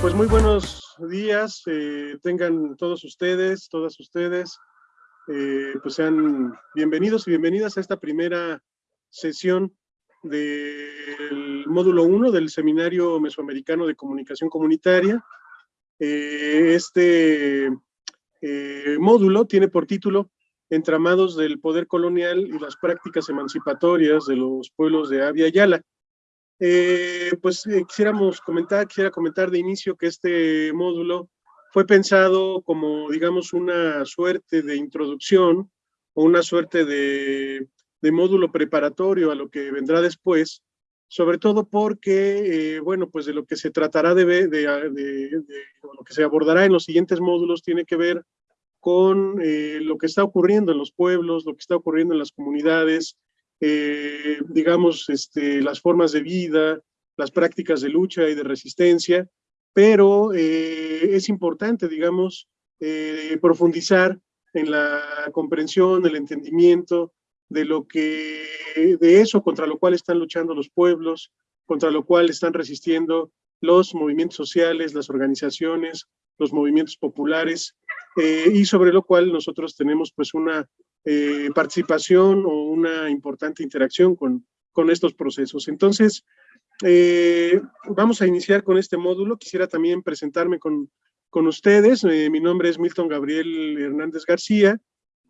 Pues muy buenos días, eh, tengan todos ustedes, todas ustedes, eh, pues sean bienvenidos y bienvenidas a esta primera sesión del módulo 1 del Seminario Mesoamericano de Comunicación Comunitaria. Eh, este módulo tiene por título Entramados del Poder Colonial y las Prácticas Emancipatorias de los Pueblos de Avia Yala. Eh, pues eh, quisiéramos comentar, quisiera comentar de inicio que este módulo fue pensado como, digamos, una suerte de introducción o una suerte de, módulo preparatorio a lo que vendrá después, sobre todo porque, eh, bueno, pues de lo que se tratará de, ver, de, lo que se abordará en los siguientes módulos tiene que ver con lo que está ocurriendo en los pueblos, lo que está ocurriendo en las comunidades, eh, digamos, este, las formas de vida, las prácticas de lucha y de resistencia, pero eh, es importante, digamos, eh, profundizar en la comprensión, el entendimiento de lo que, de eso contra lo cual están luchando los pueblos, contra lo cual están resistiendo los movimientos sociales, las organizaciones, los movimientos populares, y sobre lo cual nosotros tenemos pues una eh, participación o una importante interacción con, con estos procesos. Entonces, eh, vamos a iniciar con este módulo. Quisiera también presentarme con, con ustedes. Eh, mi nombre es Milton Gabriel Hernández García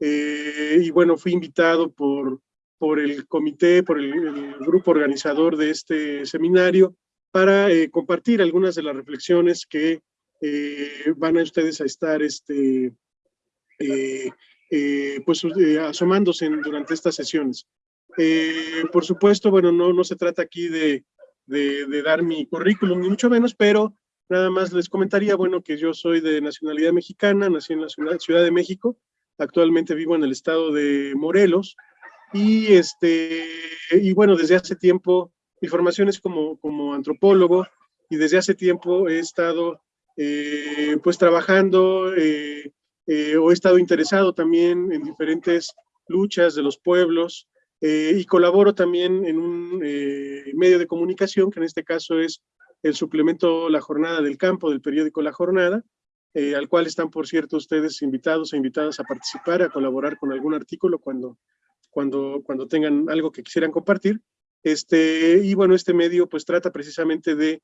y bueno, fui invitado por, por el comité, por el, grupo organizador de este seminario para compartir algunas de las reflexiones que van a ustedes a estar este, eh, pues eh, asomándose durante estas sesiones. Eh, por supuesto, bueno, no, no se trata aquí de, de, dar mi currículum, ni mucho menos, pero nada más les comentaría, bueno, que yo soy de nacionalidad mexicana, nací en la Ciudad, de México, actualmente vivo en el estado de Morelos, y, este, y bueno, desde hace tiempo, mi formación es como, como antropólogo, y desde hace tiempo he estado pues trabajando o he estado interesado también en diferentes luchas de los pueblos eh, y colaboro también en un eh, medio de comunicación, que en este caso es el suplemento La Jornada del Campo del periódico La Jornada, al cual están, por cierto, ustedes invitados e invitadas a participar, a colaborar con algún artículo cuando, cuando, cuando tengan algo que quisieran compartir. Este, y bueno, este medio pues trata precisamente de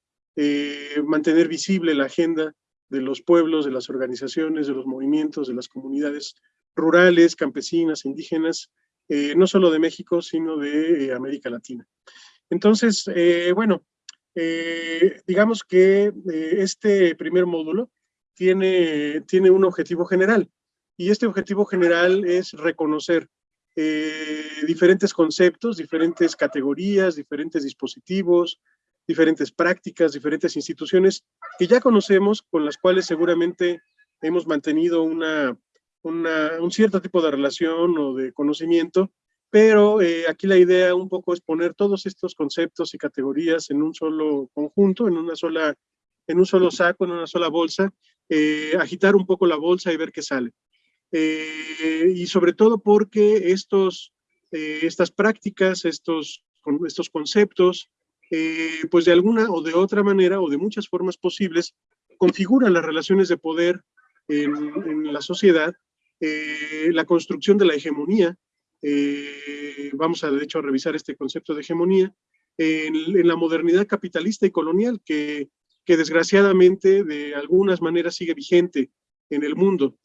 mantener visible la agenda de los pueblos, de las organizaciones, de los movimientos, de las comunidades rurales, campesinas, indígenas, eh, no solo de México, sino de eh, América Latina. Entonces, eh, bueno, digamos que este primer módulo tiene, tiene un objetivo general, y este objetivo general es reconocer diferentes conceptos, diferentes categorías, diferentes dispositivos, diferentes prácticas, diferentes instituciones que ya conocemos, con las cuales seguramente hemos mantenido una, un cierto tipo de relación o de conocimiento, pero eh, aquí la idea un poco es poner todos estos conceptos y categorías en un solo conjunto, en una sola, en un solo saco, en una sola bolsa, eh, agitar un poco la bolsa y ver qué sale. Eh, y sobre todo porque estos, estas prácticas, estos, estos conceptos, eh, pues de alguna o de otra manera o de muchas formas posibles configuran las relaciones de poder en, la sociedad, eh, la construcción de la hegemonía, eh, vamos a de hecho a revisar este concepto de hegemonía, en, la modernidad capitalista y colonial que, que, desgraciadamente de algunas maneras sigue vigente en el mundo,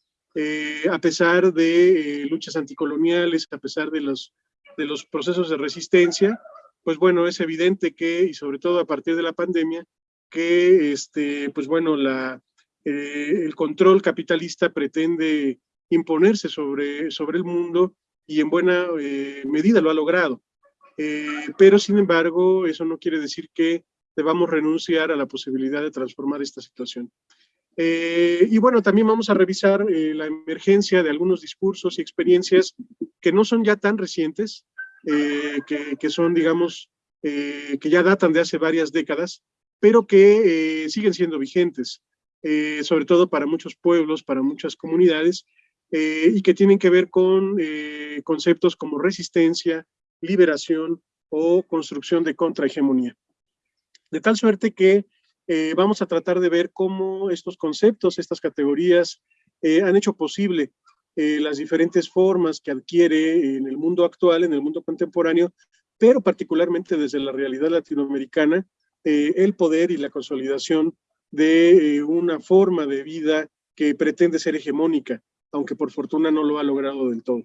a pesar de luchas anticoloniales, a pesar de los, de los procesos de resistencia, pues bueno, es evidente que, y sobre todo a partir de la pandemia, que este, pues bueno, la, eh, el control capitalista pretende imponerse sobre, sobre el mundo y en buena eh, medida lo ha logrado. Eh, pero sin embargo, eso no quiere decir que debamos renunciar a la posibilidad de transformar esta situación. y bueno, también vamos a revisar la emergencia de algunos discursos y experiencias que no son ya tan recientes, eh, que, son, digamos, eh, que ya datan de hace varias décadas, pero que eh, siguen siendo vigentes, sobre todo para muchos pueblos, para muchas comunidades, y que tienen que ver con conceptos como resistencia, liberación o construcción de contrahegemonía. De tal suerte que vamos a tratar de ver cómo estos conceptos, estas categorías han hecho posible las diferentes formas que adquiere en el mundo actual, en el mundo contemporáneo, pero particularmente desde la realidad latinoamericana, el poder y la consolidación de una forma de vida que pretende ser hegemónica, aunque por fortuna no lo ha logrado del todo.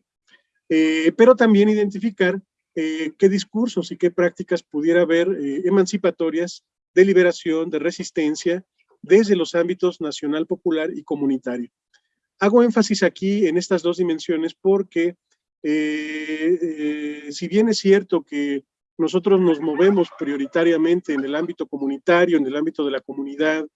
pero también identificar eh, qué discursos y qué prácticas pudiera haber eh, emancipatorias de liberación, de resistencia, desde los ámbitos nacional, popular y comunitario. Hago énfasis aquí en estas dos dimensiones porque eh, si bien es cierto que nosotros nos movemos prioritariamente en el ámbito comunitario, en el ámbito de la comunidad,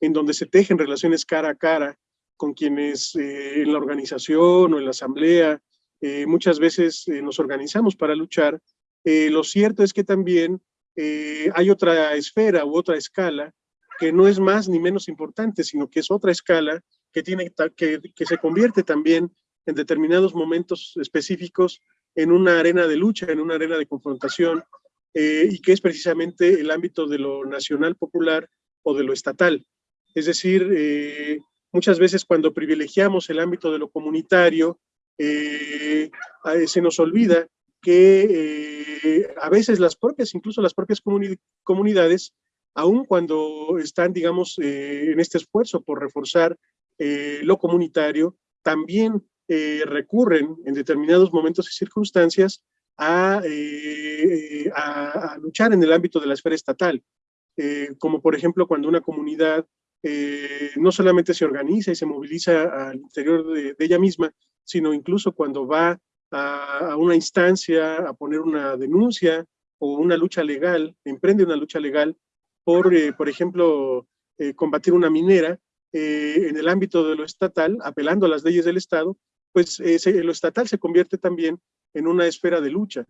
en donde se tejen relaciones cara a cara con quienes en la organización o en la asamblea eh, muchas veces eh, nos organizamos para luchar, eh, lo cierto es que también hay otra esfera u otra escala que no es más ni menos importante, sino que es otra escala que, tiene, que, que se convierte también en determinados momentos específicos en una arena de lucha, en una arena de confrontación, y que es precisamente el ámbito de lo nacional popular o de lo estatal. Es decir, muchas veces cuando privilegiamos el ámbito de lo comunitario, eh, se nos olvida que eh, a veces las propias, incluso las propias comunidades, aun cuando están, digamos, eh, en este esfuerzo por reforzar lo comunitario, también recurren en determinados momentos y circunstancias a, a, luchar en el ámbito de la esfera estatal, como por ejemplo cuando una comunidad no solamente se organiza y se moviliza al interior de ella misma, sino incluso cuando va a, una instancia a poner una denuncia o una lucha legal, emprende una lucha legal por, eh, por ejemplo, eh, combatir una minera eh, en el ámbito de lo estatal, apelando a las leyes del Estado, pues lo estatal se convierte también en una esfera de lucha,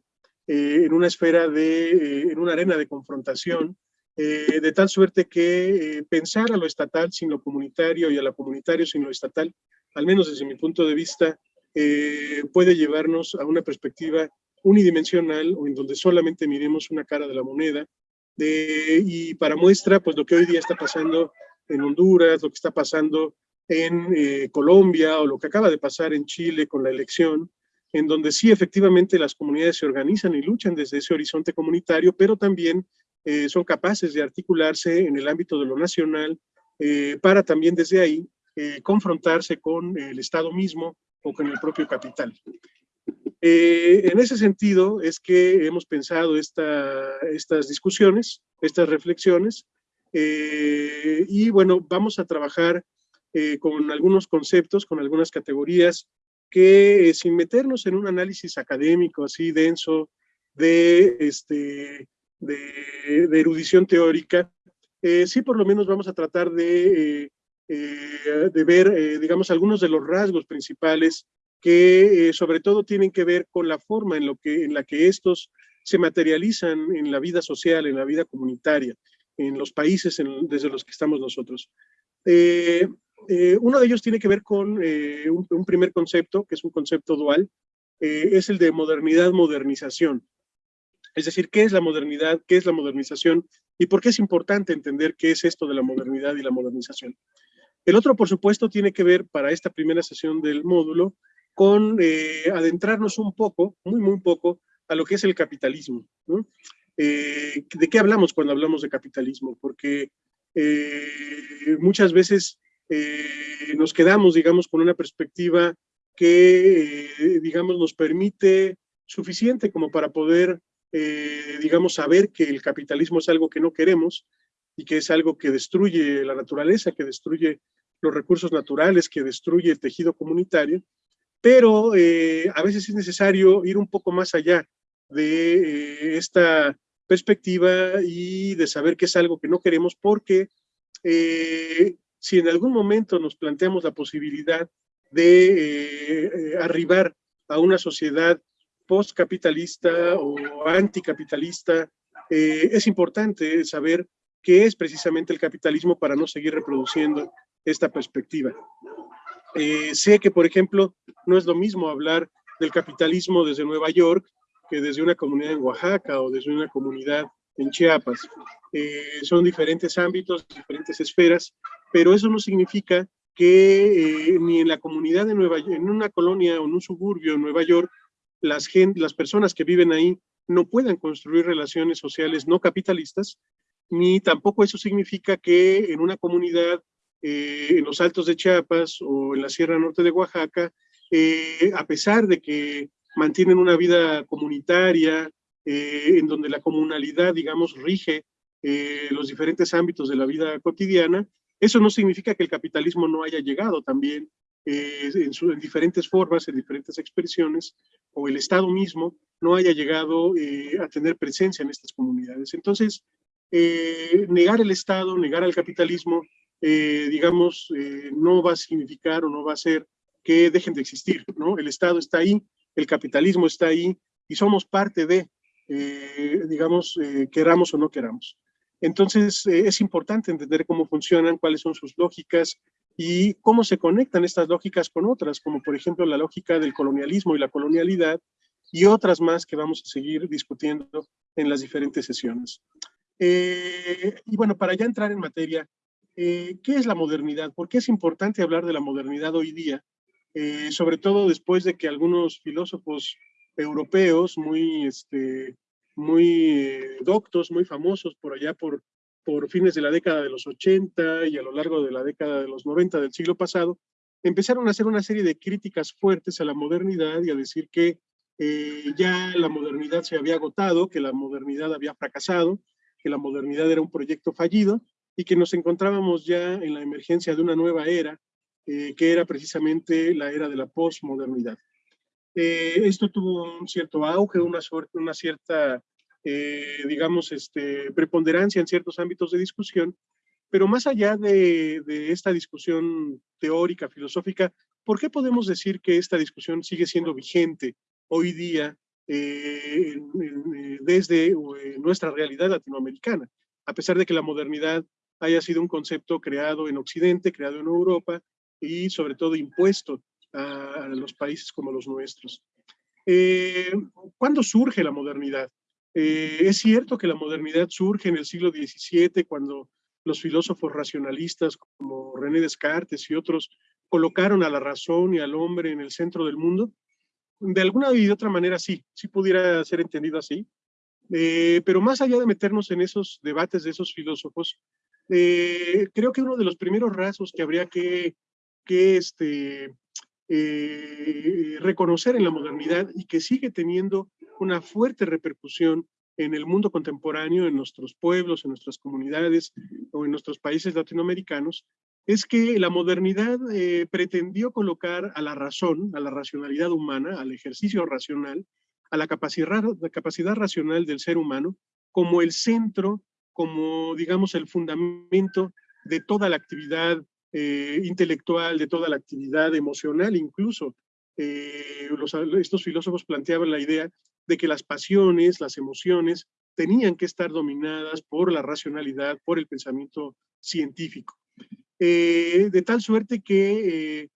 en una esfera de, en una arena de confrontación, de tal suerte que pensar a lo estatal sin lo comunitario y a lo comunitario sin lo estatal, al menos desde mi punto de vista, eh, puede llevarnos a una perspectiva unidimensional o en donde solamente miremos una cara de la moneda. y para muestra, pues lo que hoy día está pasando en Honduras, lo que está pasando en eh, Colombia o lo que acaba de pasar en Chile con la elección, en donde sí efectivamente las comunidades se organizan y luchan desde ese horizonte comunitario, pero también eh, son capaces de articularse en el ámbito de lo nacional para también desde ahí confrontarse con el Estado mismo o con el propio capital. Eh, en ese sentido es que hemos pensado esta, estas discusiones, estas reflexiones, eh, y bueno, vamos a trabajar eh, con algunos conceptos, con algunas categorías que sin meternos en un análisis académico así denso de, este, de, de erudición teórica, sí por lo menos vamos a tratar de eh, de ver, eh, digamos, algunos de los rasgos principales que eh, sobre todo tienen que ver con la forma en, lo que, en la que estos se materializan en la vida social, en la vida comunitaria, en los países desde los que estamos nosotros. uno de ellos tiene que ver con un, un, primer concepto, que es un concepto dual, es el de modernidad-modernización. Es decir, ¿qué es la modernidad? ¿Qué es la modernización? ¿Y por qué es importante entender qué es esto de la modernidad y la modernización? El otro, por supuesto, tiene que ver para esta primera sesión del módulo con eh, adentrarnos un poco, muy, muy poco, a lo que es el capitalismo. Eh, ¿De qué hablamos cuando hablamos de capitalismo? Porque eh, muchas veces nos quedamos, digamos, con una perspectiva que, digamos, nos permite suficiente como para poder, digamos, saber que el capitalismo es algo que no queremos y que es algo que destruye la naturaleza, que destruye los recursos naturales, que destruye el tejido comunitario, pero eh, a veces es necesario ir un poco más allá de eh, esta perspectiva y de saber que es algo que no queremos porque eh, si en algún momento nos planteamos la posibilidad de arribar a una sociedad postcapitalista o anticapitalista, es importante saber qué es precisamente el capitalismo para no seguir reproduciendo esta perspectiva. Eh, sé que, por ejemplo, no es lo mismo hablar del capitalismo desde Nueva York que desde una comunidad en Oaxaca o desde una comunidad en Chiapas. Eh, son diferentes ámbitos, diferentes esferas, pero eso no significa que eh, ni en la comunidad de Nueva York, en una colonia o en un suburbio en Nueva York, las, las personas que viven ahí no puedan construir relaciones sociales no capitalistas, ni tampoco eso significa que en una comunidad eh, en los altos de Chiapas o en la Sierra Norte de Oaxaca, eh, a pesar de que mantienen una vida comunitaria, en donde la comunalidad, digamos, rige los diferentes ámbitos de la vida cotidiana, eso no significa que el capitalismo no haya llegado también eh, en, diferentes formas, en diferentes expresiones, o el Estado mismo no haya llegado eh, a tener presencia en estas comunidades. Entonces, eh, negar el Estado, negar al capitalismo, digamos, no va a significar o no va a hacer que dejen de existir, ¿no? El Estado está ahí, el capitalismo está ahí, y somos parte de, digamos, queramos o no queramos. Entonces, eh, es importante entender cómo funcionan, cuáles son sus lógicas y cómo se conectan estas lógicas con otras, como por ejemplo la lógica del colonialismo y la colonialidad, y otras más que vamos a seguir discutiendo en las diferentes sesiones. Eh, y bueno, para ya entrar en materia, eh, ¿qué es la modernidad? ¿Por qué es importante hablar de la modernidad hoy día? Sobre todo después de que algunos filósofos europeos muy este, muy eh, doctos, muy famosos por allá por, por fines de la década de los 80 y a lo largo de la década de los 90 del siglo pasado, empezaron a hacer una serie de críticas fuertes a la modernidad y a decir que eh, ya la modernidad se había agotado, que la modernidad había fracasado, que la modernidad era un proyecto fallido y que nos encontrábamos ya en la emergencia de una nueva era, eh, que era precisamente la era de la posmodernidad. Eh, esto tuvo un cierto auge, una, cierta, eh, digamos, este, preponderancia en ciertos ámbitos de discusión, pero más allá de, esta discusión teórica, filosófica, ¿por qué podemos decir que esta discusión sigue siendo vigente hoy día eh, desde nuestra realidad latinoamericana? A pesar de que la modernidad haya sido un concepto creado en Occidente, creado en Europa y sobre todo impuesto a, los países como los nuestros. Eh, ¿Cuándo surge la modernidad? Eh, es cierto que la modernidad surge en el siglo XVII, cuando los filósofos racionalistas como René Descartes y otros colocaron a la razón y al hombre en el centro del mundo. De alguna y de otra manera sí, sí pudiera ser entendido así. Eh, pero más allá de meternos en esos debates de esos filósofos, creo que uno de los primeros rasgos que habría que, que este, eh, reconocer en la modernidad y que sigue teniendo una fuerte repercusión en el mundo contemporáneo, en nuestros pueblos, en nuestras comunidades o en nuestros países latinoamericanos, es que la modernidad eh, pretendió colocar a la razón, a la racionalidad humana, al ejercicio racional, a la capacidad, la capacidad racional del ser humano como el centro, como digamos el fundamento de toda la actividad eh, intelectual, de toda la actividad emocional incluso. Eh, estos filósofos planteaban la idea de que las pasiones, las emociones, tenían que estar dominadas por la racionalidad, por el pensamiento científico. Eh, de tal suerte que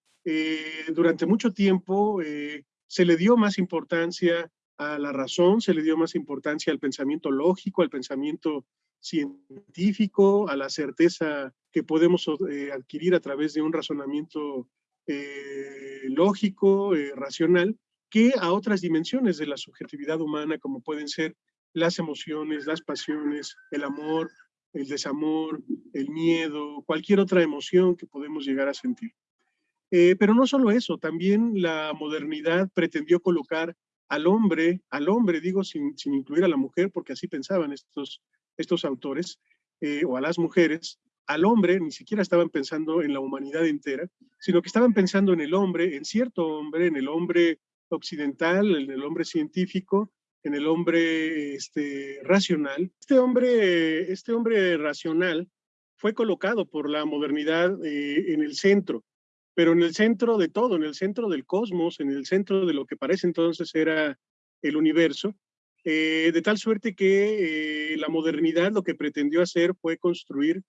durante mucho tiempo se le dio más importancia a la razón, se le dio más importancia al pensamiento lógico, al pensamiento científico, a la certeza que podemos eh, adquirir a través de un razonamiento eh, lógico, eh, racional, que a otras dimensiones de la subjetividad humana, como pueden ser las emociones, las pasiones, el amor, el desamor, el miedo, cualquier otra emoción que podemos llegar a sentir. pero no solo eso, también la modernidad pretendió colocar al hombre, al hombre digo sin, sin incluir a la mujer, porque así pensaban estos estos autores, eh, o a las mujeres, al hombre, ni siquiera estaban pensando en la humanidad entera, sino que estaban pensando en el hombre, en cierto hombre, en el hombre occidental, en el hombre científico, en el hombre este, racional. Este hombre, este hombre racional fue colocado por la modernidad eh, en el centro, pero en el centro de todo, en el centro del cosmos, en el centro de lo que parece entonces era el universo, eh, de tal suerte que eh, la modernidad lo que pretendió hacer fue construir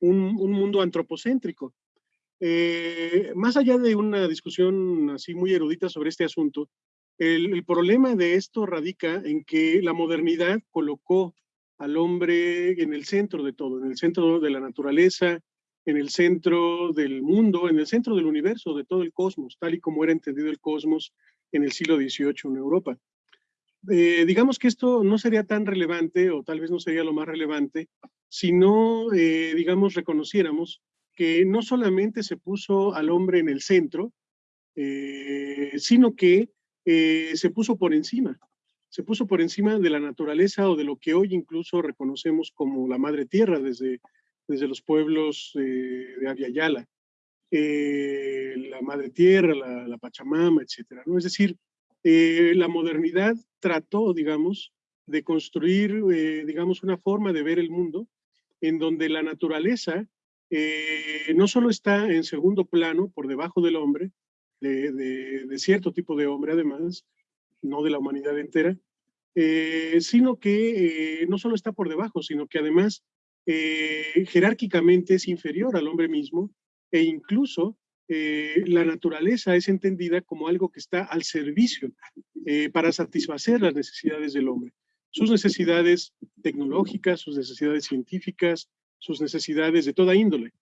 un, mundo antropocéntrico. Eh, más allá de una discusión así muy erudita sobre este asunto, el, problema de esto radica en que la modernidad colocó al hombre en el centro de todo, en el centro de la naturaleza, en el centro del mundo, en el centro del universo, de todo el cosmos, tal y como era entendido el cosmos en el siglo XVIII en Europa. Eh, digamos que esto no sería tan relevante, o tal vez no sería lo más relevante, si no, eh, digamos, reconociéramos que no solamente se puso al hombre en el centro, eh, sino que se puso por encima, se puso por encima de la naturaleza o de lo que hoy incluso reconocemos como la madre tierra desde, desde los pueblos de Aviala, la madre tierra, la, la Pachamama, etcétera, ¿no? Es decir, eh, la modernidad trató, digamos, de construir, eh, digamos, una forma de ver el mundo en donde la naturaleza eh, no solo está en segundo plano, por debajo del hombre, de, cierto tipo de hombre además, no de la humanidad entera, sino que no solo está por debajo, sino que además jerárquicamente es inferior al hombre mismo e incluso eh, la naturaleza es entendida como algo que está al servicio eh, para satisfacer las necesidades del hombre. Sus necesidades tecnológicas, sus necesidades científicas, sus necesidades de toda índole.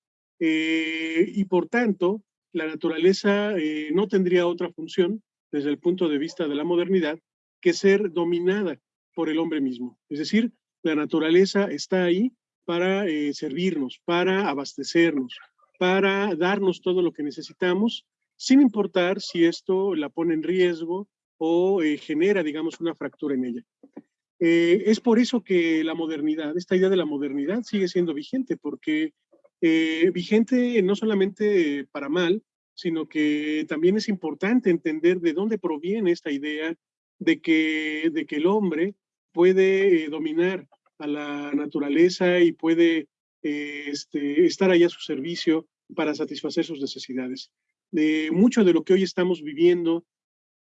Eh, y por tanto, la naturaleza no tendría otra función desde el punto de vista de la modernidad que ser dominada por el hombre mismo. Es decir, la naturaleza está ahí para servirnos, para abastecernos, para darnos todo lo que necesitamos, sin importar si esto la pone en riesgo o eh, genera, digamos, una fractura en ella. Eh, es por eso que la modernidad, esta idea de la modernidad sigue siendo vigente, porque eh, vigente no solamente para mal, sino que también es importante entender de dónde proviene esta idea de que, de que el hombre puede dominar a la naturaleza y puede este, estar ahí a su servicio para satisfacer sus necesidades. De mucho de lo que hoy estamos viviendo,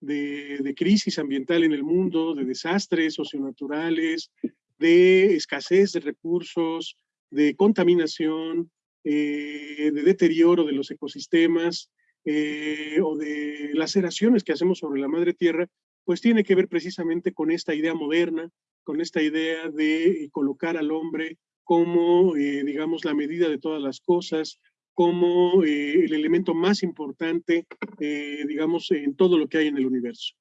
de, crisis ambiental en el mundo, de desastres socionaturales, de escasez de recursos, de contaminación, eh, de deterioro de los ecosistemas eh, o de laceraciones que hacemos sobre la madre tierra, pues tiene que ver precisamente con esta idea moderna, con esta idea de colocar al hombre como, eh, digamos, la medida de todas las cosas, como eh, el elemento más importante, eh, digamos, en todo lo que hay en el universo.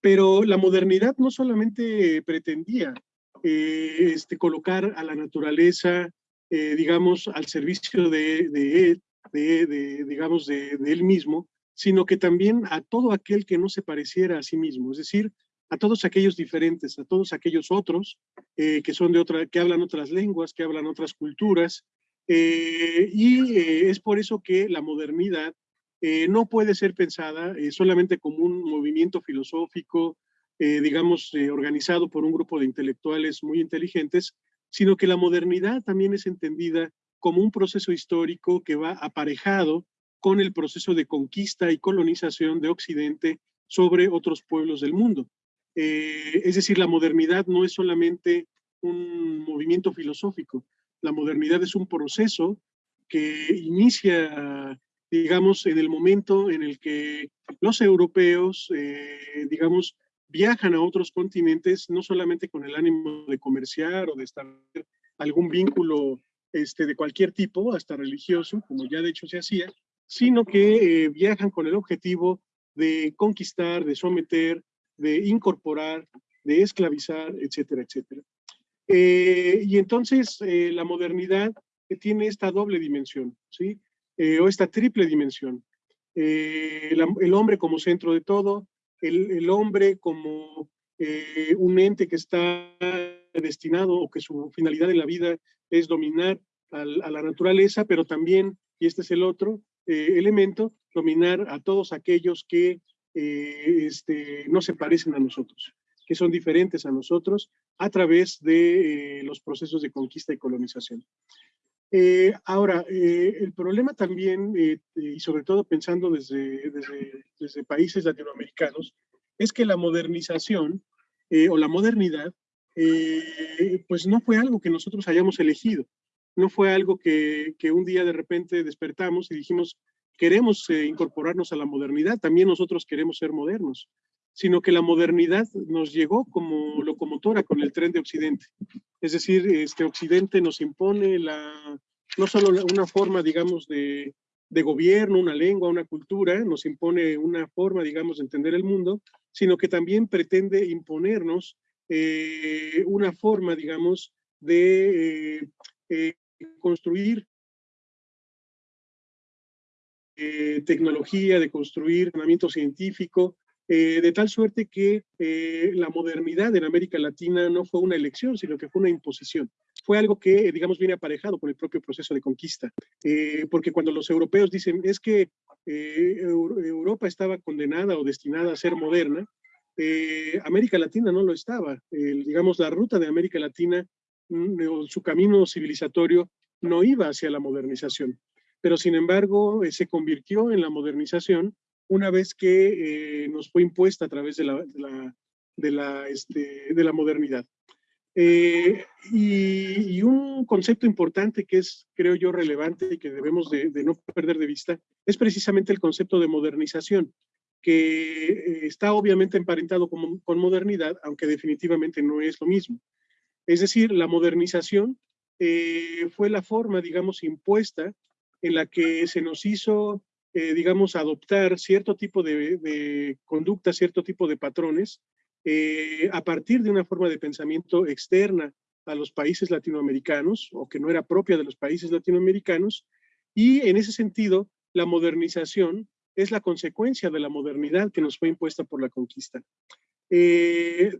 Pero la modernidad no solamente pretendía este, colocar a la naturaleza, digamos, al servicio de, de, de digamos, de, él mismo, sino que también a todo aquel que no se pareciera a sí mismo, es decir, a todos aquellos diferentes, a todos aquellos otros eh, que son de otra, que hablan otras lenguas, que hablan otras culturas, eh, y eh, es por eso que la modernidad no puede ser pensada solamente como un movimiento filosófico, digamos, organizado por un grupo de intelectuales muy inteligentes, sino que la modernidad también es entendida como un proceso histórico que va aparejado con el proceso de conquista y colonización de Occidente sobre otros pueblos del mundo. Eh, es decir, la modernidad no es solamente un movimiento filosófico, la modernidad es un proceso que inicia, digamos, en el momento en el que los europeos, eh, digamos, viajan a otros continentes, no solamente con el ánimo de comerciar o de establecer algún vínculo este, de cualquier tipo, hasta religioso, como ya de hecho se hacía, sino que eh, viajan con el objetivo de conquistar, de someter, de incorporar, de esclavizar, etcétera, etcétera. Eh, y entonces eh, la modernidad tiene esta doble dimensión, ¿sí? Eh, o esta triple dimensión. el hombre como centro de todo, el, hombre como un ente que está destinado o que su finalidad en la vida es dominar a la naturaleza, pero también, y este es el otro elemento, dominar a todos aquellos que eh, este, no se parecen a nosotros, que son diferentes a nosotros a través de eh, los procesos de conquista y colonización. Eh, ahora, el problema también, y sobre todo pensando desde, desde, desde, países latinoamericanos, es que la modernización o la modernidad, pues no fue algo que nosotros hayamos elegido, no fue algo que, que un día de repente despertamos y dijimos, queremos eh, incorporarnos a la modernidad, también nosotros queremos ser modernos, sino que la modernidad nos llegó como locomotora con el tren de Occidente. Es decir, este Occidente nos impone la, no solo una forma, digamos, de, de gobierno, una lengua, una cultura, nos impone una forma, digamos, de entender el mundo, sino que también pretende imponernos eh, una forma, digamos, de eh, eh, construir tecnología, de construir entrenamiento científico, de tal suerte que la modernidad en América Latina no fue una elección, sino que fue una imposición. Fue algo que, digamos, viene aparejado con el propio proceso de conquista, porque cuando los europeos dicen es que Europa estaba condenada o destinada a ser moderna, eh, América Latina no lo estaba. digamos, la ruta de América Latina, mm, su camino civilizatorio, no iba hacia la modernización. Pero sin embargo, eh, se convirtió en la modernización una vez que eh, nos fue impuesta a través de la, de la, este, de la, modernidad. y, un concepto importante que es, creo yo, relevante y que debemos de, de no perder de vista es precisamente el concepto de modernización que eh, está obviamente emparentado con, con, modernidad, aunque definitivamente no es lo mismo. Es decir, la modernización eh, fue la forma, digamos, impuesta en la que se nos hizo, eh, digamos, adoptar cierto tipo de, de, conducta, cierto tipo de patrones, a partir de una forma de pensamiento externa a los países latinoamericanos, o que no era propia de los países latinoamericanos, y en ese sentido, la modernización es la consecuencia de la modernidad que nos fue impuesta por la conquista. Eh,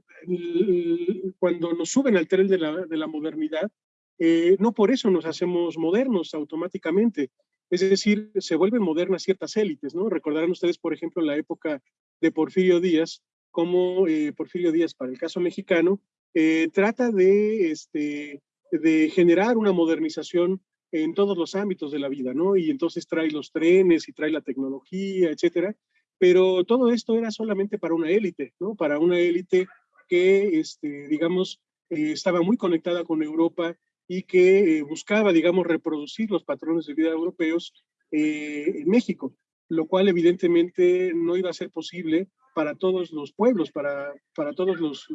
cuando nos suben al tren de la, modernidad, eh, no por eso nos hacemos modernos automáticamente. Es decir, se vuelven modernas ciertas élites, ¿no? Recordarán ustedes, por ejemplo, la época de Porfirio Díaz, como eh, Porfirio Díaz, para el caso mexicano, trata de, este, de generar una modernización en todos los ámbitos de la vida, ¿no? Y entonces trae los trenes y trae la tecnología, etcétera. Pero todo esto era solamente para una élite, ¿no? Para una élite que, este, digamos, eh, estaba muy conectada con Europa y que buscaba, digamos, reproducir los patrones de vida europeos eh, en México, lo cual evidentemente no iba a ser posible para todos los pueblos, para, para todas los,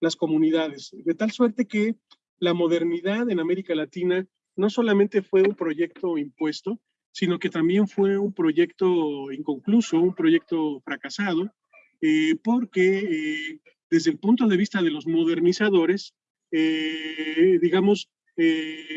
las comunidades. De tal suerte que la modernidad en América Latina no solamente fue un proyecto impuesto, sino que también fue un proyecto inconcluso, un proyecto fracasado, eh, porque eh, desde el punto de vista de los modernizadores, eh, digamos,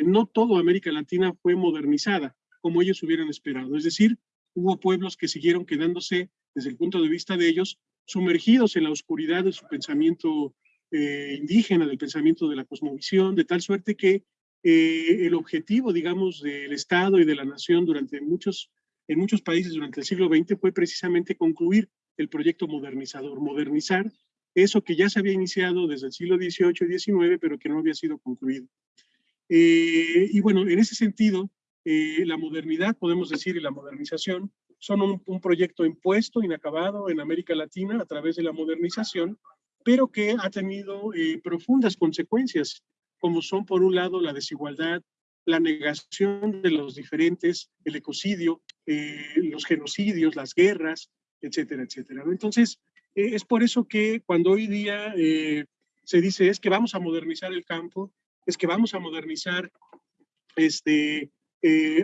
no todo América Latina fue modernizada como ellos hubieran esperado. Es decir, hubo pueblos que siguieron quedándose, desde el punto de vista de ellos, sumergidos en la oscuridad de su pensamiento indígena, del pensamiento de la cosmovisión, de tal suerte que eh, el objetivo, digamos, del Estado y de la nación durante muchos, en muchos países durante el siglo XX fue precisamente concluir el proyecto modernizador, modernizar eso que ya se había iniciado desde el siglo XVIII y XIX, pero que no había sido concluido. Eh, y bueno, en ese sentido, eh, la modernidad, podemos decir, y la modernización son un, proyecto impuesto, inacabado en América Latina a través de la modernización, pero que ha tenido profundas consecuencias como son por un lado la desigualdad, la negación de los diferentes, el ecocidio, eh, los genocidios, las guerras, etcétera, etcétera. Entonces, eh, es por eso que cuando hoy día eh, se dice es que vamos a modernizar el campo, es que vamos a modernizar este,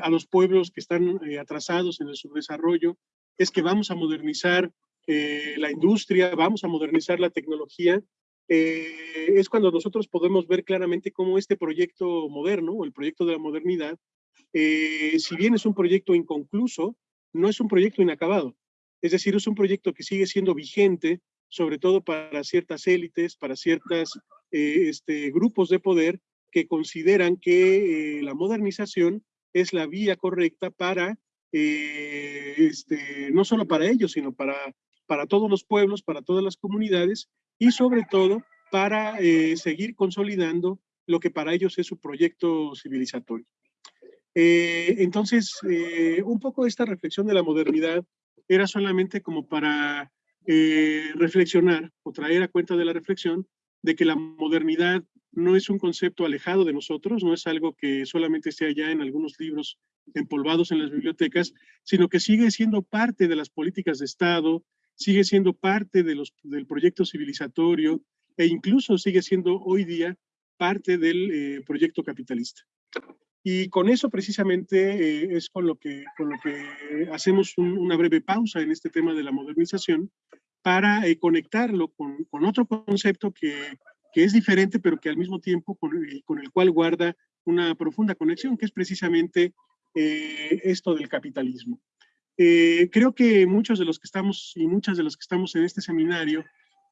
a los pueblos que están atrasados en el subdesarrollo, es que vamos a modernizar la industria, vamos a modernizar la tecnología, eh, es cuando nosotros podemos ver claramente cómo este proyecto moderno, el proyecto de la modernidad, eh, si bien es un proyecto inconcluso, no es un proyecto inacabado. Es decir, es un proyecto que sigue siendo vigente, sobre todo para ciertas élites, para ciertos eh, este, grupos de poder que consideran que la modernización es la vía correcta para, este, no solo para ellos, sino para, todos los pueblos, para todas las comunidades, y sobre todo para eh, seguir consolidando lo que para ellos es su proyecto civilizatorio. Eh, entonces, eh, un poco esta reflexión de la modernidad era solamente como para reflexionar o traer a cuenta de la reflexión de que la modernidad no es un concepto alejado de nosotros, no es algo que solamente esté allá en algunos libros empolvados en las bibliotecas, sino que sigue siendo parte de las políticas de Estado, sigue siendo parte de los, del proyecto civilizatorio e incluso sigue siendo hoy día parte del proyecto capitalista. Y con eso precisamente es con lo que, con lo que hacemos una breve pausa en este tema de la modernización para conectarlo con, otro concepto que, que, es diferente, pero que al mismo tiempo con, con, el cual guarda una profunda conexión, que es precisamente esto del capitalismo. Eh, creo que muchos de los que estamos y muchas de los que estamos en este seminario,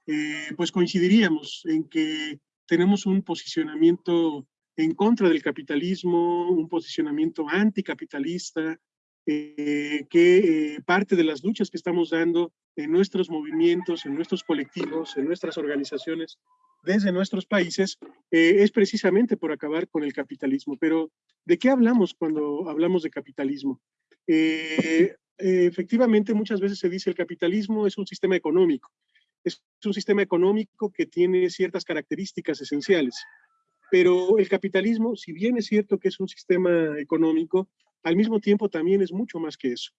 eh, pues coincidiríamos en que tenemos un posicionamiento en contra del capitalismo, un posicionamiento anticapitalista, eh, que parte de las luchas que estamos dando en nuestros movimientos, en nuestros colectivos, en nuestras organizaciones, desde nuestros países, es precisamente por acabar con el capitalismo. Pero, ¿de qué hablamos cuando hablamos de capitalismo? Eh, efectivamente muchas veces se dice el capitalismo es un sistema económico. Es un sistema económico que tiene ciertas características esenciales. Pero el capitalismo, si bien es cierto que es un sistema económico, al mismo tiempo también es mucho más que eso.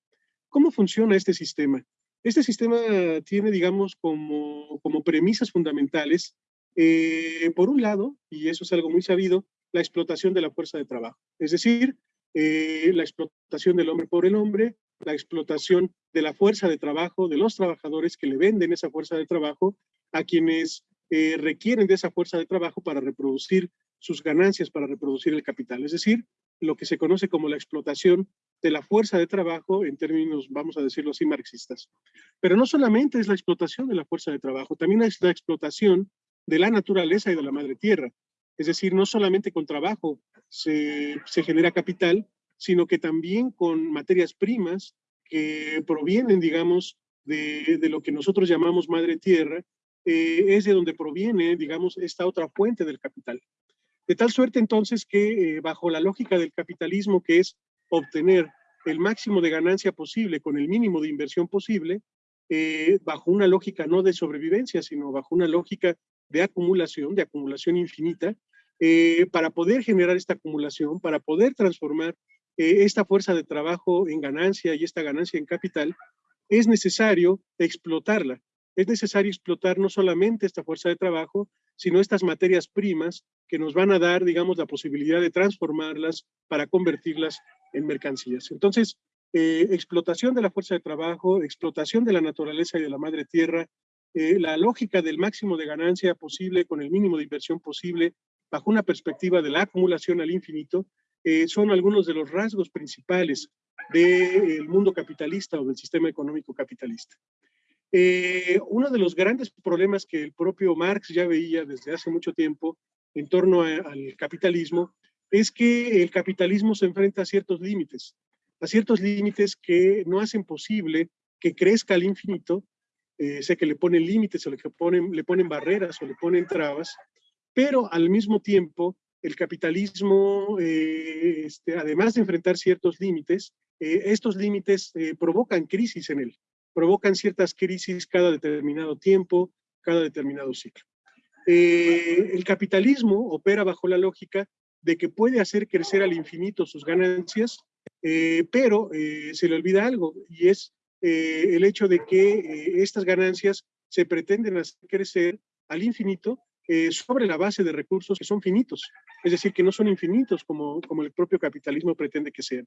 ¿Cómo funciona este sistema? Este sistema tiene, digamos, como, como premisas fundamentales, eh, por un lado, y eso es algo muy sabido, la explotación de la fuerza de trabajo. Es decir, eh, la explotación del hombre por el hombre, la explotación de la fuerza de trabajo, de los trabajadores que le venden esa fuerza de trabajo a quienes eh, requieren de esa fuerza de trabajo para reproducir sus ganancias, para reproducir el capital. Es decir, lo que se conoce como la explotación de la fuerza de trabajo en términos, vamos a decirlo así, marxistas. Pero no solamente es la explotación de la fuerza de trabajo, también es la explotación de la naturaleza y de la madre tierra. Es decir, no solamente con trabajo se, se genera capital, sino que también con materias primas que provienen, digamos, de, de lo que nosotros llamamos madre tierra, eh, es de donde proviene, digamos, esta otra fuente del capital. De tal suerte entonces que eh, bajo la lógica del capitalismo, que es obtener el máximo de ganancia posible con el mínimo de inversión posible, eh, bajo una lógica no de sobrevivencia, sino bajo una lógica de acumulación, de acumulación infinita, para poder generar esta acumulación, para poder transformar eh, esta fuerza de trabajo en ganancia y esta ganancia en capital, es necesario explotarla. Es necesario explotar no solamente esta fuerza de trabajo, sino estas materias primas que nos van a dar, digamos, la posibilidad de transformarlas para convertirlas en mercancías. Entonces, eh, explotación de la fuerza de trabajo, explotación de la naturaleza y de la madre tierra, eh, la lógica del máximo de ganancia posible con el mínimo de inversión posible, bajo una perspectiva de la acumulación al infinito, eh, son algunos de los rasgos principales del mundo capitalista o del sistema económico capitalista. Eh, uno de los grandes problemas que el propio Marx ya veía desde hace mucho tiempo en torno al capitalismo es que el capitalismo se enfrenta a ciertos límites, a ciertos límites que no hacen posible que crezca al infinito, eh, sé que le ponen límites o le ponen, barreras o le ponen trabas, pero al mismo tiempo el capitalismo, eh, este, además de enfrentar ciertos límites, estos límites provocan crisis en él, provocan ciertas crisis cada determinado tiempo, cada determinado ciclo. el capitalismo opera bajo la lógica de que puede hacer crecer al infinito sus ganancias, pero se le olvida algo, y es el hecho de que estas ganancias se pretenden hacer crecer al infinito sobre la base de recursos que son finitos es decir, que no son infinitos como, como el propio capitalismo pretende que sean.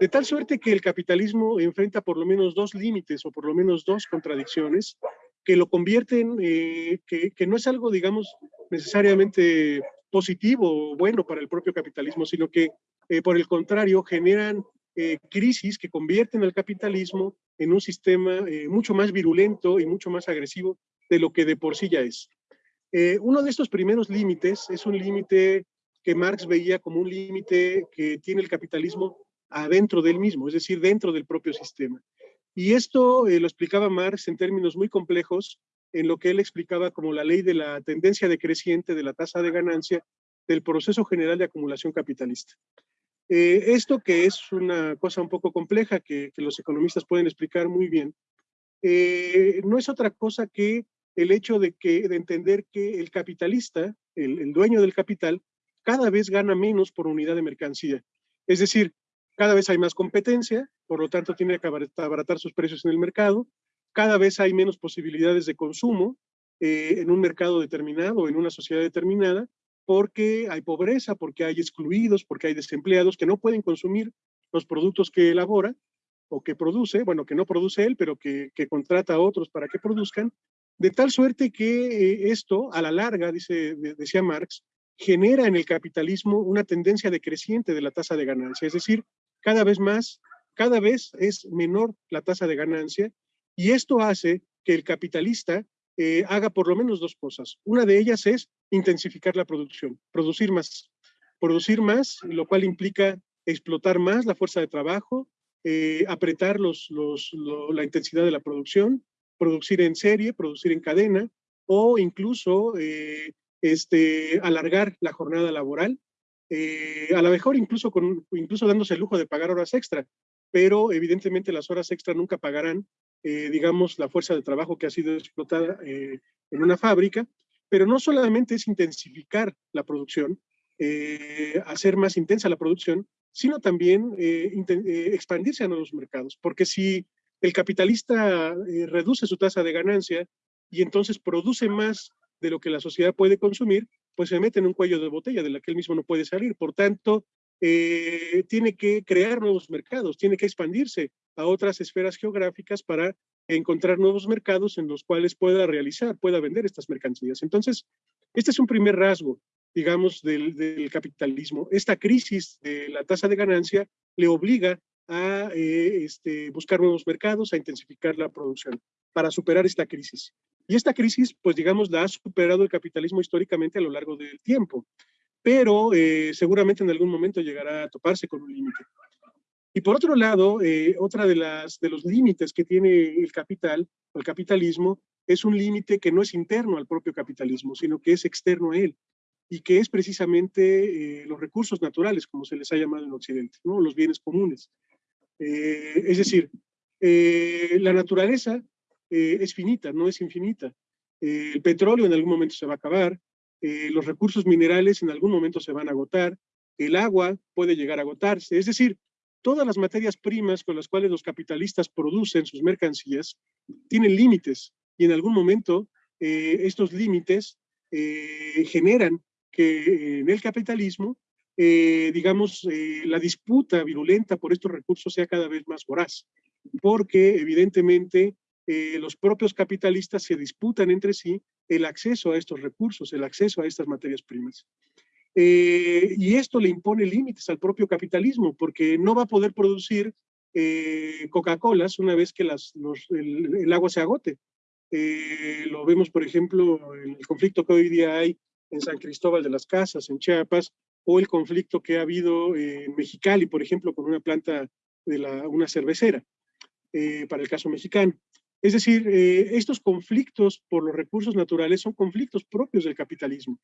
De tal suerte que el capitalismo enfrenta por lo menos dos límites o por lo menos dos contradicciones que lo convierten, eh, que, que, no es algo, digamos, necesariamente positivo o bueno para el propio capitalismo, sino que eh, por el contrario generan eh, crisis que convierten al capitalismo en un sistema mucho más virulento y mucho más agresivo de lo que de por sí ya es. Eh, uno de estos primeros límites es un límite que Marx veía como un límite que tiene el capitalismo adentro del mismo, es decir, dentro del propio sistema. Y esto eh, lo explicaba Marx en términos muy complejos, en lo que él explicaba como la ley de la tendencia decreciente de la tasa de ganancia del proceso general de acumulación capitalista. Eh, esto que es una cosa un poco compleja que, que los economistas pueden explicar muy bien, no es otra cosa que el hecho de, que, de entender que el capitalista, el, dueño del capital, cada vez gana menos por unidad de mercancía. Es decir, cada vez hay más competencia, por lo tanto tiene que abaratar sus precios en el mercado, cada vez hay menos posibilidades de consumo eh, en un mercado determinado en una sociedad determinada, porque hay pobreza, porque hay excluidos, porque hay desempleados que no pueden consumir los productos que elabora o que produce, bueno, que no produce él, pero que, contrata a otros para que produzcan, de tal suerte que eh, esto, a la larga, dice, decía Marx, genera en el capitalismo una tendencia decreciente de la tasa de ganancia, es decir, cada vez más, cada vez es menor la tasa de ganancia, y esto hace que el capitalista eh, haga por lo menos dos cosas. Una de ellas es intensificar la producción, producir más. Producir más, lo cual implica explotar más la fuerza de trabajo, eh, apretar los, la intensidad de la producción, producir en serie, producir en cadena, o incluso eh, este, alargar la jornada laboral, eh, a lo mejor incluso, con, incluso dándose el lujo de pagar horas extra, pero evidentemente las horas extra nunca pagarán, digamos, la fuerza de trabajo que ha sido explotada en una fábrica, pero no solamente es intensificar la producción, hacer más intensa la producción, sino también eh, eh, expandirse a nuevos mercados. Porque si el capitalista eh, reduce su tasa de ganancia y entonces produce más de lo que la sociedad puede consumir, pues se mete en un cuello de botella de la que él mismo no puede salir. Por tanto, tiene que crear nuevos mercados, tiene que expandirse a otras esferas geográficas para encontrar nuevos mercados en los cuales pueda realizar, pueda vender estas mercancías. Entonces, este es un primer rasgo digamos, del, capitalismo. Esta crisis de la tasa de ganancia le obliga a eh, este, buscar nuevos mercados, a intensificar la producción para superar esta crisis. Y esta crisis, pues digamos, la ha superado el capitalismo históricamente a lo largo del tiempo, pero eh, seguramente en algún momento llegará a toparse con un límite. Y por otro lado, eh, otra de, las, de los límites que tiene el capital, o el capitalismo, es un límite que no es interno al propio capitalismo, sino que es externo a él y que es precisamente eh, los recursos naturales, como se les ha llamado en Occidente, ¿no? los bienes comunes. Eh, es decir, eh, la naturaleza es finita, no es infinita. el petróleo en algún momento se va a acabar, los recursos minerales en algún momento se van a agotar, el agua puede llegar a agotarse, es decir, todas las materias primas con las cuales los capitalistas producen sus mercancías tienen límites y en algún momento estos límites generan que en el capitalismo, eh, digamos, eh, la disputa virulenta por estos recursos sea cada vez más voraz, porque evidentemente eh, los propios capitalistas se disputan entre sí el acceso a estos recursos, el acceso a estas materias primas. y esto le impone límites al propio capitalismo, porque no va a poder producir Coca-Colas una vez que las, el, agua se agote. lo vemos, por ejemplo, en el conflicto que hoy día hay en San Cristóbal de las Casas, en Chiapas, o el conflicto que ha habido en Mexicali, por ejemplo, con una planta de la, una cervecera, eh, para el caso mexicano. Es decir, eh, estos conflictos por los recursos naturales son conflictos propios del capitalismo,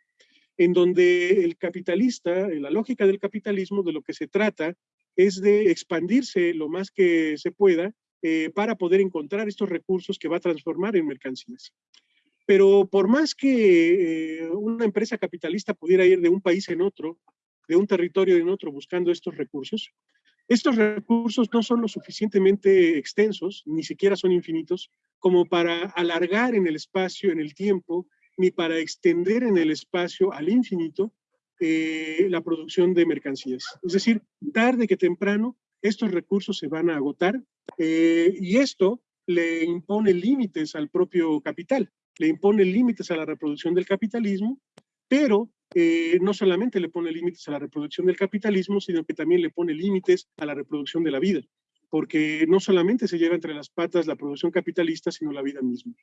en donde el capitalista, la lógica del capitalismo, de lo que se trata es de expandirse lo más que se pueda eh, para poder encontrar estos recursos que va a transformar en mercancías. Pero por más que eh, una empresa capitalista pudiera ir de un país en otro, de un territorio en otro buscando estos recursos, estos recursos no son lo suficientemente extensos, ni siquiera son infinitos, como para alargar en el espacio, en el tiempo, ni para extender en el espacio al infinito eh, la producción de mercancías. Es decir, tarde que temprano estos recursos se van a agotar eh, y esto le impone límites al propio capital le impone límites a la reproducción del capitalismo, pero eh, no solamente le pone límites a la reproducción del capitalismo, sino que también le pone límites a la reproducción de la vida, porque no solamente se lleva entre las patas la producción capitalista, sino la vida misma.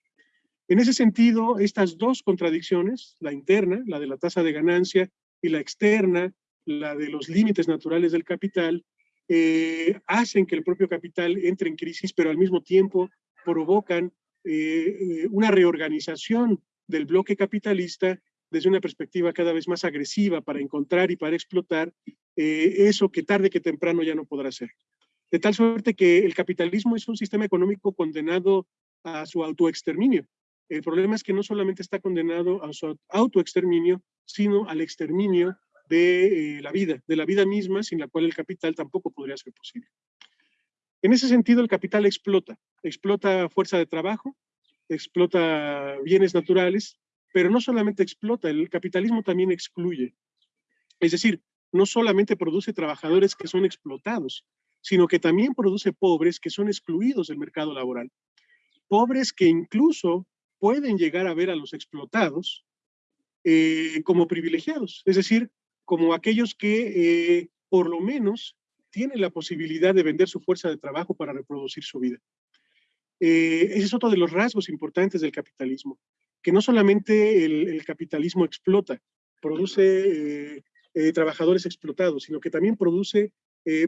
En ese sentido, estas dos contradicciones, la interna, la de la tasa de ganancia, y la externa, la de los límites naturales del capital, eh, hacen que el propio capital entre en crisis, pero al mismo tiempo provocan eh, una reorganización del bloque capitalista desde una perspectiva cada vez más agresiva para encontrar y para explotar eh, eso que tarde que temprano ya no podrá ser. De tal suerte que el capitalismo es un sistema económico condenado a su autoexterminio. El problema es que no solamente está condenado a su autoexterminio, sino al exterminio de eh, la vida, de la vida misma, sin la cual el capital tampoco podría ser posible. En ese sentido, el capital explota, explota fuerza de trabajo, explota bienes naturales pero no solamente explota, el capitalismo también excluye. Es decir, no solamente produce trabajadores que son explotados, sino que también produce pobres que son excluidos del mercado laboral. Pobres que incluso pueden llegar a ver a los explotados eh, como privilegiados, es decir, como aquellos que eh, por lo menos tienen la posibilidad de vender su fuerza de trabajo para reproducir su vida. Eh, ese es otro de los rasgos importantes del capitalismo, que no solamente el, capitalismo explota, produce trabajadores explotados, sino que también produce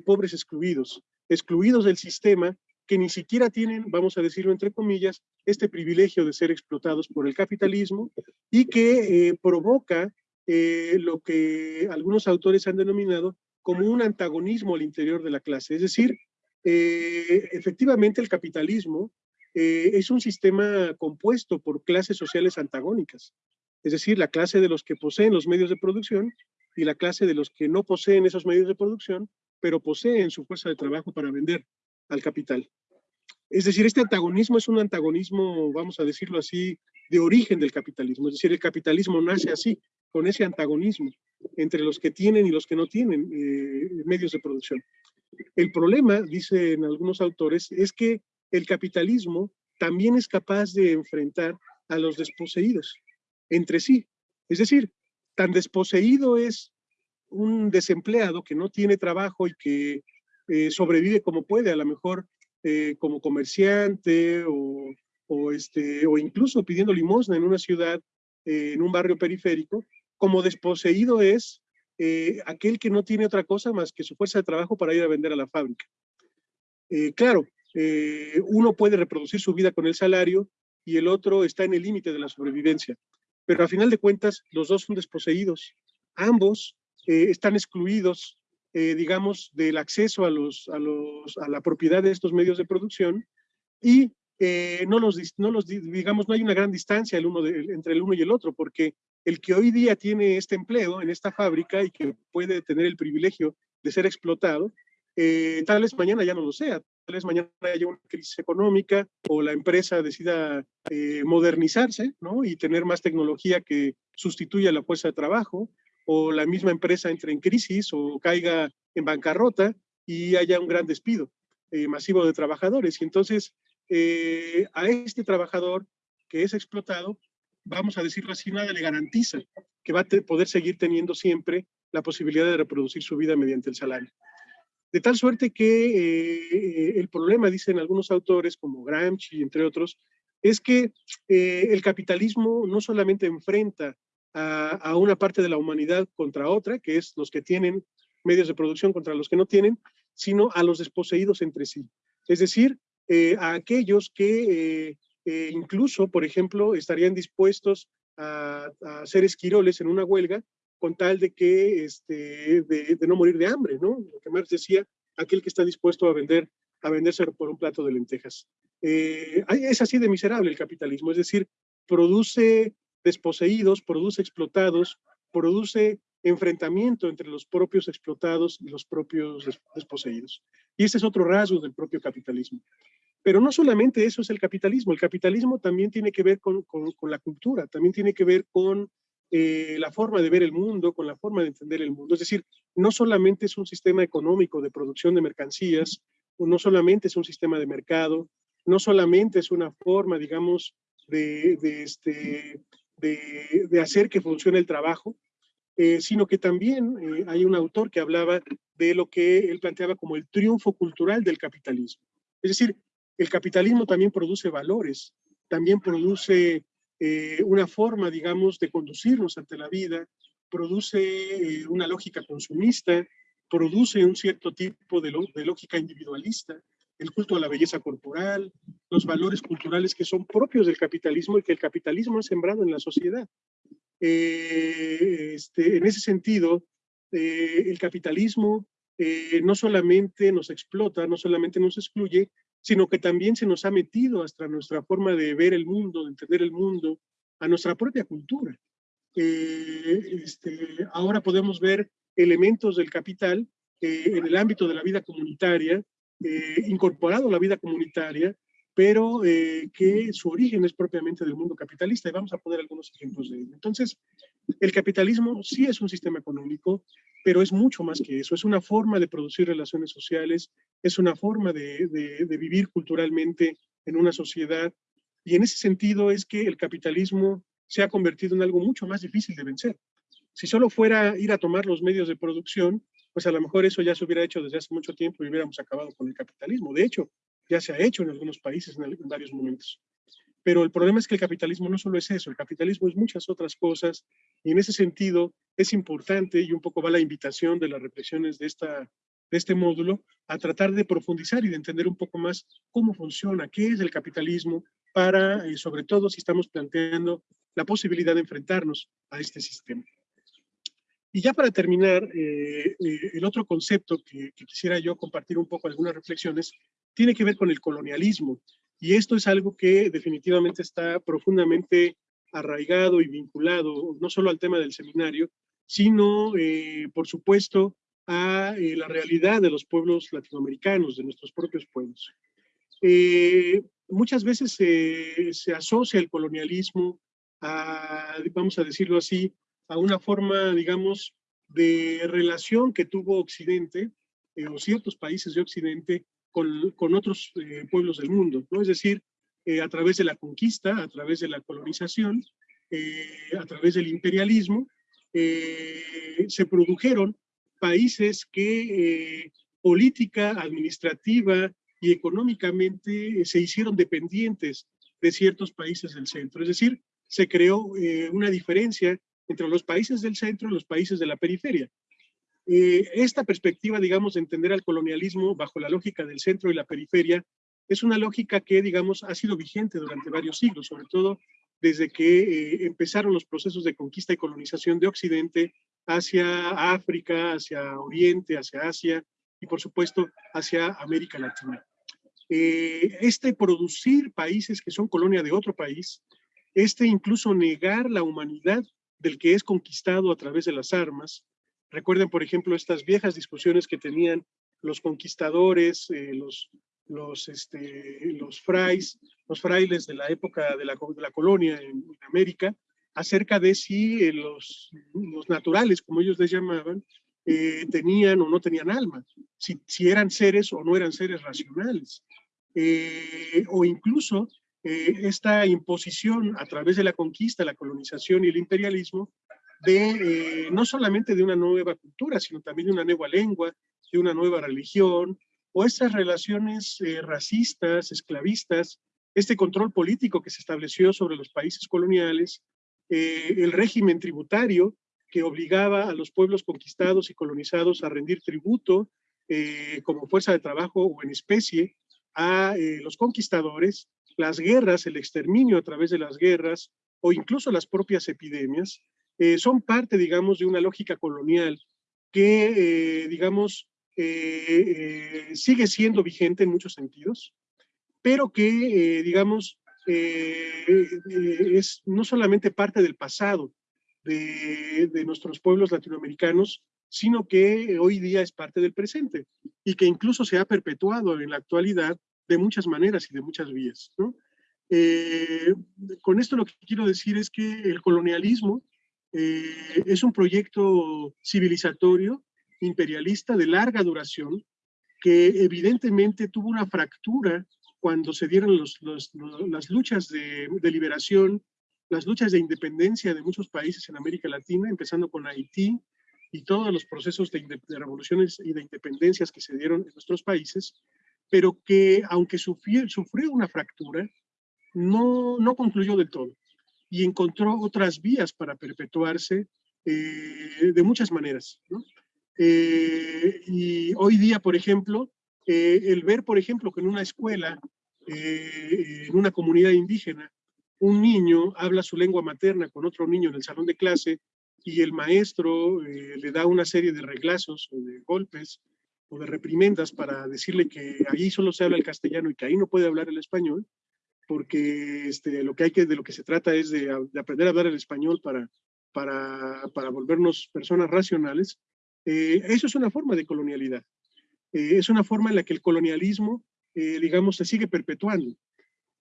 pobres excluidos, excluidos del sistema que ni siquiera tienen, vamos a decirlo entre comillas, este privilegio de ser explotados por el capitalismo y que eh, provoca eh, lo que algunos autores han denominado como un antagonismo al interior de la clase. Es decir, eh, efectivamente el capitalismo es un sistema compuesto por clases sociales antagónicas. Es decir, la clase de los que poseen los medios de producción y la clase de los que no poseen esos medios de producción, pero poseen su fuerza de trabajo para vender al capital. Es decir, este antagonismo es un antagonismo, vamos a decirlo así, de origen del capitalismo. Es decir, el capitalismo nace así, con ese antagonismo entre los que tienen y los que no tienen eh, medios de producción. El problema, dicen algunos autores, es que el capitalismo también es capaz de enfrentar a los desposeídos entre sí. Es decir, tan desposeído es un desempleado que no tiene trabajo y que eh, sobrevive como puede, a lo mejor eh, como comerciante o, este, o incluso pidiendo limosna en una ciudad, en un barrio periférico, como desposeído es eh, aquel que no tiene otra cosa más que su fuerza de trabajo para ir a vender a la fábrica. claro, uno puede reproducir su vida con el salario y el otro está en el límite de la sobrevivencia, pero a final de cuentas los dos son desposeídos. Ambos están excluidos eh, digamos, del acceso a, los, a, los, a la propiedad de estos medios de producción y eh, no, los, no los, digamos, no hay una gran distancia el uno entre el uno y el otro, porque el que hoy día tiene este empleo en esta fábrica y que puede tener el privilegio de ser explotado, eh, tal vez mañana ya no lo sea, tal vez mañana haya una crisis económica o la empresa decida modernizarse ¿no? y tener más tecnología que sustituya la fuerza de trabajo, o la misma empresa entre en crisis o caiga en bancarrota y haya un gran despido eh, masivo de trabajadores. Y entonces eh, a este trabajador que es explotado, vamos a decirlo así, nada le garantiza que va a poder seguir teniendo siempre la posibilidad de reproducir su vida mediante el salario. De tal suerte que eh, el problema, dicen algunos autores como Gramsci, entre otros, es que el capitalismo no solamente enfrenta a, una parte de la humanidad contra otra, que es los que tienen medios de producción contra los que no tienen, sino a los desposeídos entre sí. Es decir, eh, a aquellos que eh, eh, incluso, por ejemplo, estarían dispuestos a, ser esquiroles en una huelga con tal de que, este, de, no morir de hambre, ¿no? Lo que Marx decía, aquel que está dispuesto a vender, a venderse por un plato de lentejas. es así de miserable el capitalismo, es decir, produce desposeídos, produce explotados, produce enfrentamiento entre los propios explotados y los propios desposeídos. Y ese es otro rasgo del propio capitalismo. Pero no solamente eso es el capitalismo, el capitalismo también tiene que ver con, la cultura, también tiene que ver con eh, la forma de ver el mundo, con la forma de entender el mundo. Es decir, no solamente es un sistema económico de producción de mercancías, no solamente es un sistema de mercado, no solamente es una forma, digamos, de, de, este, de, hacer que funcione el trabajo, eh, sino que también eh, hay un autor que hablaba de lo que él planteaba como el triunfo cultural del capitalismo. Es decir, el capitalismo también produce valores, también produce eh, una forma, digamos, de conducirnos ante la vida, produce una lógica consumista, produce un cierto tipo de, lógica individualista, el culto a la belleza corporal, los valores culturales que son propios del capitalismo y que el capitalismo ha sembrado en la sociedad. Eh, este, en ese sentido, eh, el capitalismo eh, no solamente nos explota, no solamente nos excluye, sino que también se nos ha metido hasta nuestra forma de ver el mundo, de entender el mundo, a nuestra propia cultura. Este, ahora podemos ver elementos del capital en el ámbito de la vida comunitaria, eh, incorporado a la vida comunitaria pero eh, que su origen es propiamente del mundo capitalista, y vamos a poner algunos ejemplos de ello. Entonces, el capitalismo sí es un sistema económico, pero es mucho más que eso, es una forma de producir relaciones sociales, es una forma de, de vivir culturalmente en una sociedad, y en ese sentido es que el capitalismo se ha convertido en algo mucho más difícil de vencer. Si solo fuera ir a tomar los medios de producción, pues a lo mejor eso ya se hubiera hecho desde hace mucho tiempo y hubiéramos acabado con el capitalismo. De hecho, ya se ha hecho en algunos países en, varios momentos. Pero el problema es que el capitalismo no solo es eso, el capitalismo es muchas otras cosas y en ese sentido es importante y un poco va la invitación de las reflexiones de, esta, de este módulo a tratar de profundizar y de entender un poco más cómo funciona, qué es el capitalismo para, eh, sobre todo si estamos planteando la posibilidad de enfrentarnos a este sistema. Y ya para terminar, eh, eh, el otro concepto que, quisiera yo compartir un poco algunas reflexiones tiene que ver con el colonialismo. Y esto es algo que definitivamente está profundamente arraigado y vinculado no solo al tema del seminario, sino, eh, por supuesto, a la realidad de los pueblos latinoamericanos, de nuestros propios pueblos. muchas veces se asocia el colonialismo a, vamos a decirlo así, a una forma, digamos, de relación que tuvo Occidente eh, o ciertos países de Occidente con, otros eh, pueblos del mundo, ¿no? Es decir, eh, a través de la conquista, a través de la colonización, a través del imperialismo, se produjeron países que política, administrativa y económicamente se hicieron dependientes de ciertos países del centro. Es decir, se creó una diferencia entre los países del centro y los países de la periferia. Eh, esta perspectiva, digamos, de entender al colonialismo bajo la lógica del centro y la periferia, es una lógica que, digamos, ha sido vigente durante varios siglos, sobre todo desde que eh, empezaron los procesos de conquista y colonización de Occidente hacia África, hacia Oriente, hacia Asia y, por supuesto, hacia América Latina. Eh, este producir países que son colonia de otro país, este incluso negar la humanidad del que es conquistado a través de las armas. Recuerden, por ejemplo, estas viejas discusiones que tenían los conquistadores, eh, los, los, este, los, frais, los frailes de la época de la, de la colonia en, América, acerca de si eh, los, los, naturales, como ellos les llamaban, eh, tenían o no tenían alma, si, si, eran seres o no eran seres racionales, o incluso esta imposición a través de la conquista, la colonización y el imperialismo eh, no solamente de una nueva cultura, sino también de una nueva lengua, de una nueva religión, o estas relaciones eh, racistas, esclavistas, este control político que se estableció sobre los países coloniales, el régimen tributario que obligaba a los pueblos conquistados y colonizados a rendir tributo como fuerza de trabajo o en especie a los conquistadores, las guerras, el exterminio a través de las guerras o incluso las propias epidemias, eh, son parte, digamos, de una lógica colonial que, eh, digamos, eh, sigue siendo vigente en muchos sentidos, pero que, digamos, es no solamente parte del pasado de, nuestros pueblos latinoamericanos, sino que hoy día es parte del presente y que incluso se ha perpetuado en la actualidad de muchas maneras y de muchas vías. Con esto lo que quiero decir es que el colonialismo eh, es un proyecto civilizatorio, imperialista, de larga duración, que evidentemente tuvo una fractura cuando se dieron las luchas de, liberación, las luchas de independencia de muchos países en América Latina, empezando con Haití y todos los procesos de, de revoluciones y de independencias que se dieron en nuestros países, pero que aunque sufrió, una fractura, no concluyó del todo y encontró otras vías para perpetuarse eh, de muchas maneras. Eh, y hoy día, por ejemplo, eh, el ver, por ejemplo, que en una escuela, en una comunidad indígena, un niño habla su lengua materna con otro niño en el salón de clase y el maestro le da una serie de reglazos o de golpes o de reprimendas para decirle que ahí solo se habla el castellano y que ahí no puede hablar el español, porque este, lo que hay que, de lo que se trata es de, aprender a hablar el español para, para, para volvernos personas racionales, eh, eso es una forma de colonialidad. Eh, es una forma en la que el colonialismo, eh, digamos, se sigue perpetuando.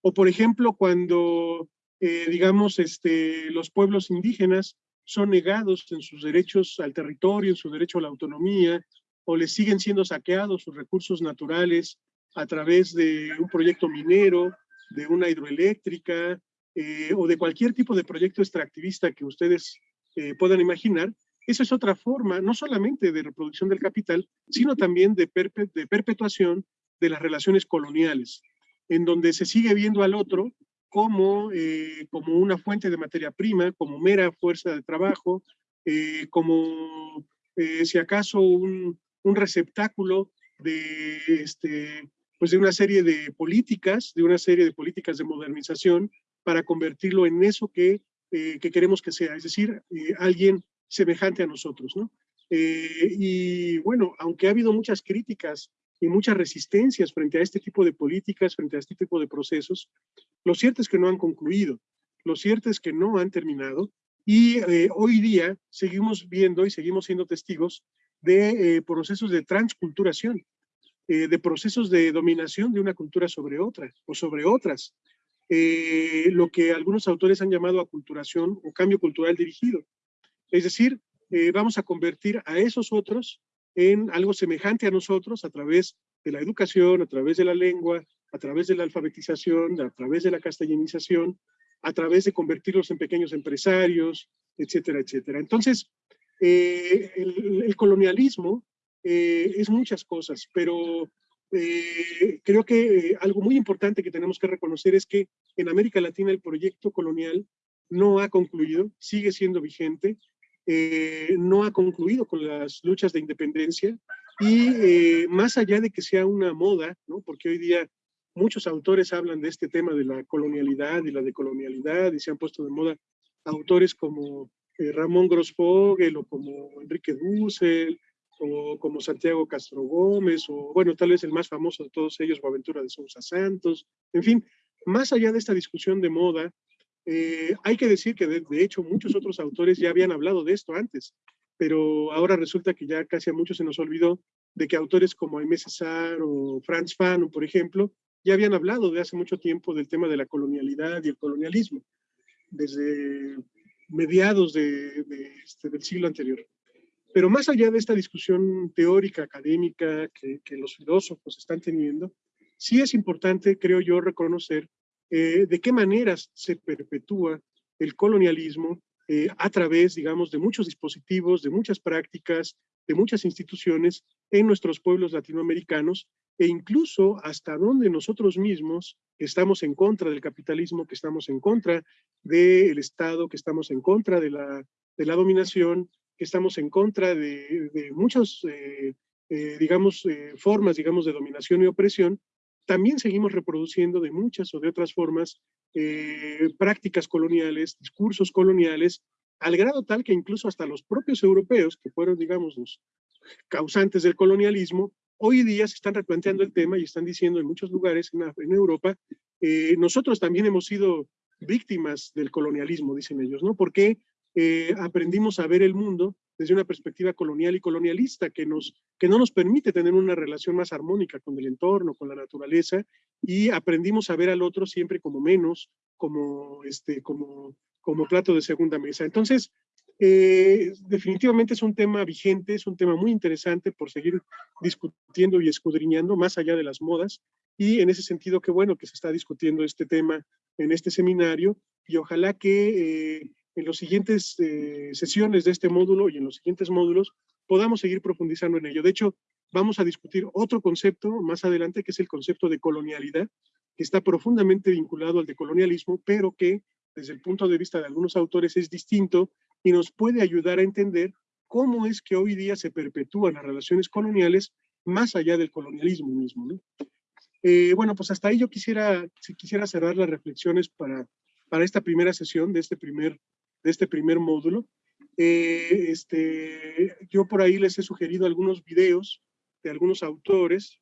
O por ejemplo, cuando, eh, digamos, este, los pueblos indígenas son negados en sus derechos al territorio, en su derecho a la autonomía, o les siguen siendo saqueados sus recursos naturales a través de un proyecto minero, de una hidroeléctrica, eh, o de cualquier tipo de proyecto extractivista que ustedes eh, puedan imaginar, esa es otra forma, no solamente de reproducción del capital, sino también de, de perpetuación de las relaciones coloniales, en donde se sigue viendo al otro como, eh, como una fuente de materia prima, como mera fuerza de trabajo, como si acaso un, un, receptáculo de, este, pues de una serie de políticas, de una serie de políticas de modernización para convertirlo en eso que, que queremos que sea, es decir, alguien semejante a nosotros, ¿no? y bueno, aunque ha habido muchas críticas y muchas resistencias frente a este tipo de políticas, frente a este tipo de procesos. Lo cierto es que no han concluido, lo cierto es que no han terminado y eh, hoy día seguimos viendo y seguimos siendo testigos de eh, procesos de transculturación, eh, de procesos de dominación de una cultura sobre otra o sobre otras, lo que algunos autores han llamado aculturación o cambio cultural dirigido. Es decir, vamos a convertir a esos otros en algo semejante a nosotros a través de la educación, a través de la lengua, a través de la alfabetización, a través de la castellanización, a través de convertirlos en pequeños empresarios, etcétera, etcétera. Entonces, eh, el, colonialismo eh, es muchas cosas, pero eh, creo que algo muy importante que tenemos que reconocer es que en América Latina el proyecto colonial no ha concluido, sigue siendo vigente, eh, no ha concluido con las luchas de independencia y eh, más allá de que sea una moda, ¿no? porque hoy día muchos autores hablan de este tema de la colonialidad y la decolonialidad y se han puesto de moda autores como eh, Ramón Grossfogel o como Enrique Dussel o como Santiago Castro Gómez o bueno, tal vez el más famoso de todos ellos, Boaventura de Sousa Santos, en fin, más allá de esta discusión de moda, eh, hay que decir que de, hecho muchos otros autores ya habían hablado de esto antes, pero ahora resulta que ya casi a muchos se nos olvidó de que autores como Aimé César o Franz Fanon, por ejemplo, ya habían hablado de hace mucho tiempo del tema de la colonialidad y el colonialismo, desde mediados de, este, del siglo anterior. Pero más allá de esta discusión teórica, académica que, los filósofos están teniendo, sí es importante, creo yo, reconocer eh, de qué maneras se perpetúa el colonialismo eh, a través, digamos, de muchos dispositivos, de muchas prácticas, de muchas instituciones en nuestros pueblos latinoamericanos e incluso hasta donde nosotros mismos estamos en contra del capitalismo, que estamos en contra del Estado, que estamos en contra de la, de la dominación, estamos en contra de, de muchas, eh, digamos, formas, digamos, de dominación y opresión, también seguimos reproduciendo de muchas o de otras formas eh, prácticas coloniales, discursos coloniales, al grado tal que incluso hasta los propios europeos, que fueron, digamos, los causantes del colonialismo, hoy día se están replanteando el tema y están diciendo en muchos lugares en, Europa, eh, nosotros también hemos sido víctimas del colonialismo, dicen ellos, ¿no? Porque eh, aprendimos a ver el mundo desde una perspectiva colonial y colonialista que, nos, que no nos permite tener una relación más armónica con el entorno, con la naturaleza, y aprendimos a ver al otro siempre como menos, como, este, como, como plato de segunda mesa. Entonces, eh, definitivamente es un tema vigente, es un tema muy interesante por seguir discutiendo y escudriñando más allá de las modas, y en ese sentido, qué bueno que se está discutiendo este tema en este seminario, y ojalá que eh, en las siguientes eh, sesiones de este módulo y en los siguientes módulos podamos seguir profundizando en ello. De hecho, vamos a discutir otro concepto más adelante, que es el concepto de colonialidad, que está profundamente vinculado al decolonialismo, pero que desde el punto de vista de algunos autores es distinto y nos puede ayudar a entender cómo es que hoy día se perpetúan las relaciones coloniales más allá del colonialismo mismo. Eh, bueno, pues hasta ahí yo quisiera, si quisiera cerrar las reflexiones para, para esta primera sesión de este primer de este primer módulo. Eh, este, yo por ahí les he sugerido algunos videos de algunos autores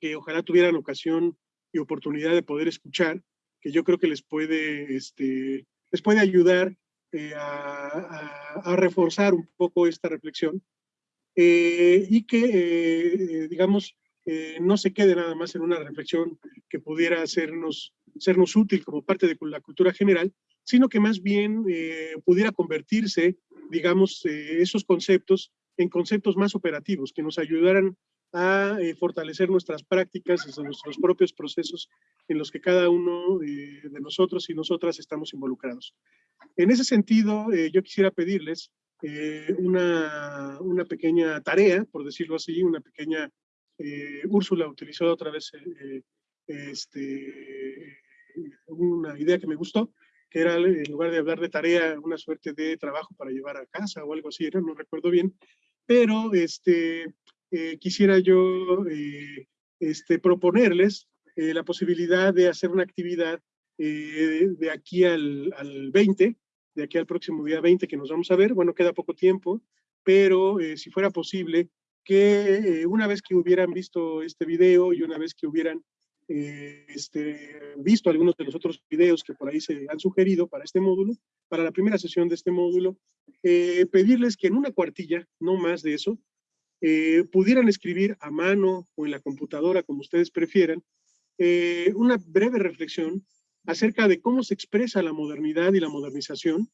que ojalá tuvieran ocasión y oportunidad de poder escuchar, que yo creo que les puede, este, les puede ayudar eh, a, reforzar un poco esta reflexión eh, y que, digamos, no se quede nada más en una reflexión que pudiera hacernos, sernos útil como parte de la cultura general, sino que más bien eh, pudiera convertirse, digamos, eh, esos conceptos en conceptos más operativos, que nos ayudaran a fortalecer nuestras prácticas, nuestros propios procesos en los que cada uno de nosotros y nosotras estamos involucrados. En ese sentido, yo quisiera pedirles una, una pequeña tarea, por decirlo así, una pequeña eh, Úrsula utilizó otra vez eh, este, una idea que me gustó, que era en lugar de hablar de tarea, una suerte de trabajo para llevar a casa o algo así, era, no recuerdo bien, pero este, eh, quisiera yo este, proponerles la posibilidad de hacer una actividad de aquí al, al 20, de aquí al próximo día 20 que nos vamos a ver, bueno, queda poco tiempo, pero si fuera posible, que eh, una vez que hubieran visto este video y una vez que hubieran eh, este, visto algunos de los otros videos que por ahí se han sugerido para este módulo, para la primera sesión de este módulo, eh, pedirles que en una cuartilla, no más de eso, pudieran escribir a mano o en la computadora, como ustedes prefieran, una breve reflexión acerca de cómo se expresa la modernidad y la modernización,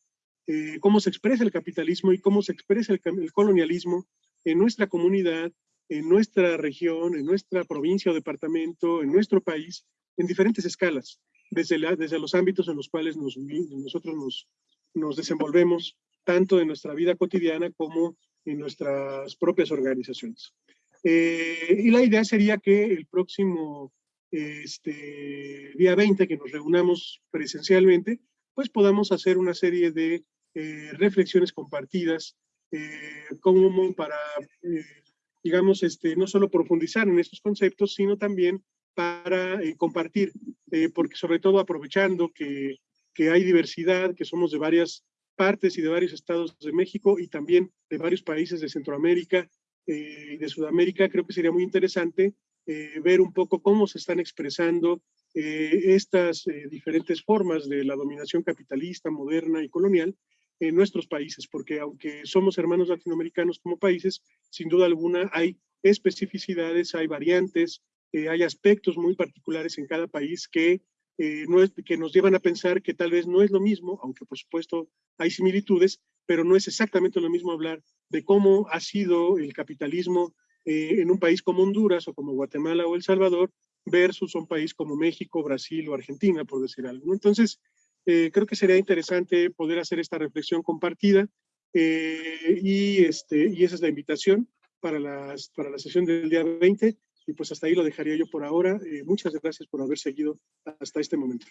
cómo se expresa el capitalismo y cómo se expresa el colonialismo en nuestra comunidad, en nuestra región, en nuestra provincia o departamento, en nuestro país, en diferentes escalas, desde, desde los ámbitos en los cuales nosotros nos, nos desenvolvemos, tanto en nuestra vida cotidiana como en nuestras propias organizaciones. Eh, y la idea sería que el próximo este, día 20, que nos reunamos presencialmente, pues podamos hacer una serie de eh, reflexiones compartidas eh, como para, eh, digamos, este, no solo profundizar en estos conceptos, sino también para eh, compartir, porque sobre todo aprovechando que, que hay diversidad, que somos de varias partes y de varios estados de México y también de varios países de Centroamérica y de Sudamérica, creo que sería muy interesante ver un poco cómo se están expresando estas diferentes formas de la dominación capitalista, moderna y colonial en nuestros países, porque aunque somos hermanos latinoamericanos como países, sin duda alguna hay especificidades, hay variantes, eh, hay aspectos muy particulares en cada país que, eh, no es, que nos llevan a pensar que tal vez no es lo mismo, aunque por supuesto hay similitudes, pero no es exactamente lo mismo hablar de cómo ha sido el capitalismo eh, en un país como Honduras o como Guatemala o El Salvador versus un país como México, Brasil o Argentina, por decir algo. Entonces, eh, creo que sería interesante poder hacer esta reflexión compartida eh, y, este, y esa es la invitación para, las, para la sesión del día 20 y pues hasta ahí lo dejaría yo por ahora. Eh, muchas gracias por haber seguido hasta este momento.